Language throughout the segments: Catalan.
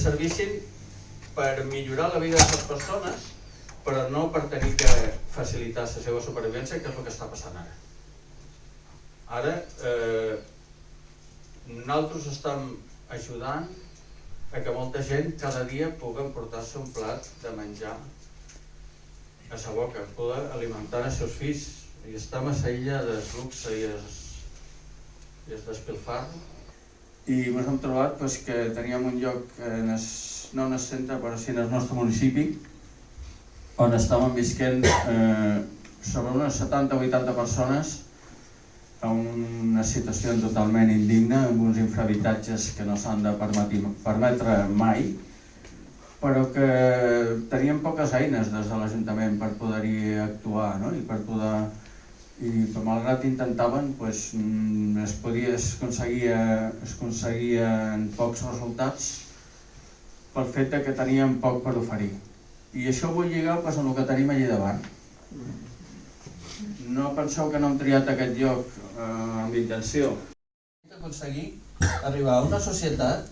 servissin per millorar la vida de les persones, però no per tenir que facilitar la seva supervivència, que és el que està passant ara. Ara, eh, nosaltres estem ajudant a que molta gent cada dia pugui portar-se un plat de menjar a sa boca, poder alimentar els seus fills i estem a la illa del luxe i es, i es despilfarro i ens hem trobat pues, que teníem un lloc en es, no en el centre però sí en el nostre municipi on estàvem visquent eh, sobre unes 70 o 80 persones en una situació totalment indigna, amb uns infrahabitatges que no s'han de permetre mai, però que teníem poques eines des de l'Ajuntament per poder-hi actuar no? i per poder i malgrat intentaven pues, mm, es, podia, es, aconseguia, es aconseguien pocs resultats pel fet que teníem poc per oferir. I això vull lligar pues, amb el que tenim allà davant. No penseu que no hem triat aquest lloc eh, amb intenció. Aconseguir arribar a una societat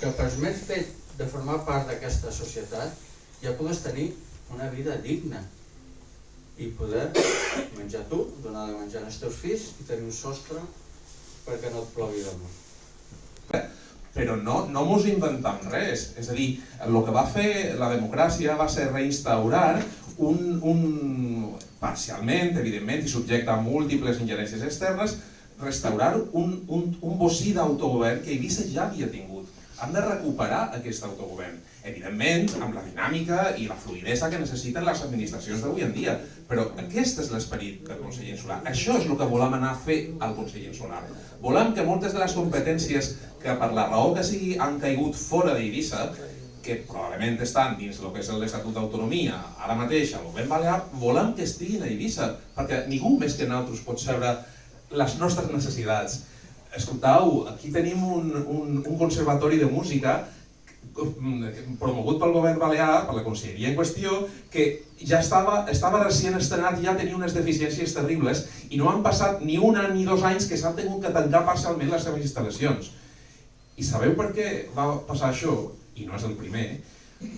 que per més fet de formar part d'aquesta societat ja pugues tenir una vida digna i poder menjar tu, donar de menjar als teus fills i tenir un sostre perquè no et plogui damunt. Però no, no mos inventem res, és a dir, el que va fer la democràcia va ser reinstaurar un, un parcialment, evidentment, i subjecte a múltiples ingerències externes, restaurar un, un, un bocí d'autogovern que Eivissa ja havia tingut han de recuperar aquest autogovern. Evidentment, amb la dinàmica i la fluidesa que necessiten les administracions d'avui en dia. Però aquest és l'esperit del Consell Insular. Això és el que volem anar a fer al Consell Insular. Volem que moltes de les competències que per la raó que sigui han caigut fora d'Eivissa, que probablement estan dins el que és l'Estatut d'Autonomia, ara mateix al Govern Balear, volem que estiguin a Eivissa, perquè ningú més que nosaltres pot saber les nostres necessitats escoltau, aquí tenim un, un, un conservatori de música promogut pel govern balear, per la conselleria en qüestió, que ja estava, estava recient estrenat i ja tenia unes deficiències terribles i no han passat ni un any ni dos anys que s'han tingut que tancar parcialment les seves instal·lacions. I sabeu per què va passar això? I no és el primer.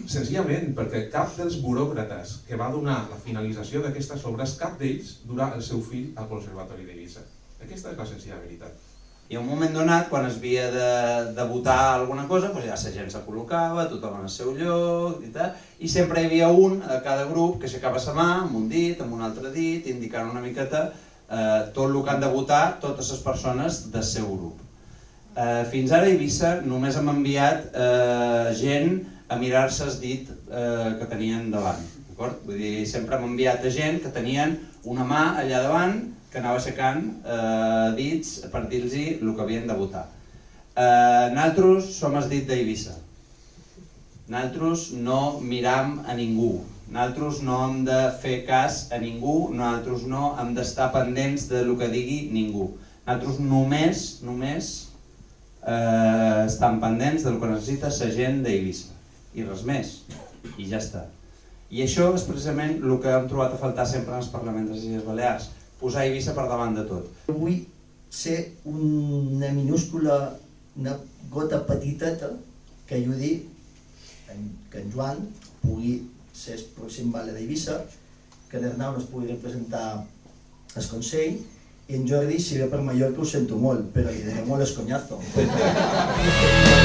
Senzillament perquè cap dels buròcrates que va donar la finalització d'aquestes obres, cap d'ells durà el seu fill al Conservatori d'Eivissa. Aquesta és la senzilla veritat. I a un moment donat, quan es havia de, de votar alguna cosa, doncs ja la gent se col·locava, tothom en el seu lloc, i, tal, i sempre hi havia un a cada grup que aixecava la mà amb un dit, amb un altre dit, indicant una miqueta eh, tot el que han de votar totes les persones del seu grup. Eh, fins ara a Eivissa només hem enviat eh, gent a mirar-se el dit eh, que tenien davant. Vull dir, sempre hem enviat a gent que tenien una mà allà davant que anava aixecant eh, dits per dir-los el que havien de votar. Eh, nosaltres som el dit d'Eivissa. Nosaltres no miram a ningú. Nosaltres no hem de fer cas a ningú, nosaltres no hem d'estar pendents de lo que digui ningú. Nosaltres només, només eh, estem pendents del que necessita la gent d'Eivissa. I res més. I ja està. I això és precisament el que hem trobat a faltar sempre en els parlaments de les Illes Balears posar Eivissa per davant de tot. Vull ser una minúscula, una gota petiteta que ajudi que en Joan pugui ser el pròxim vale d'Eivissa, que l'Ernau es pugui representar al Consell i en Jordi, si ve per Mallorca, ho sento molt, però li diré molt esconyazo.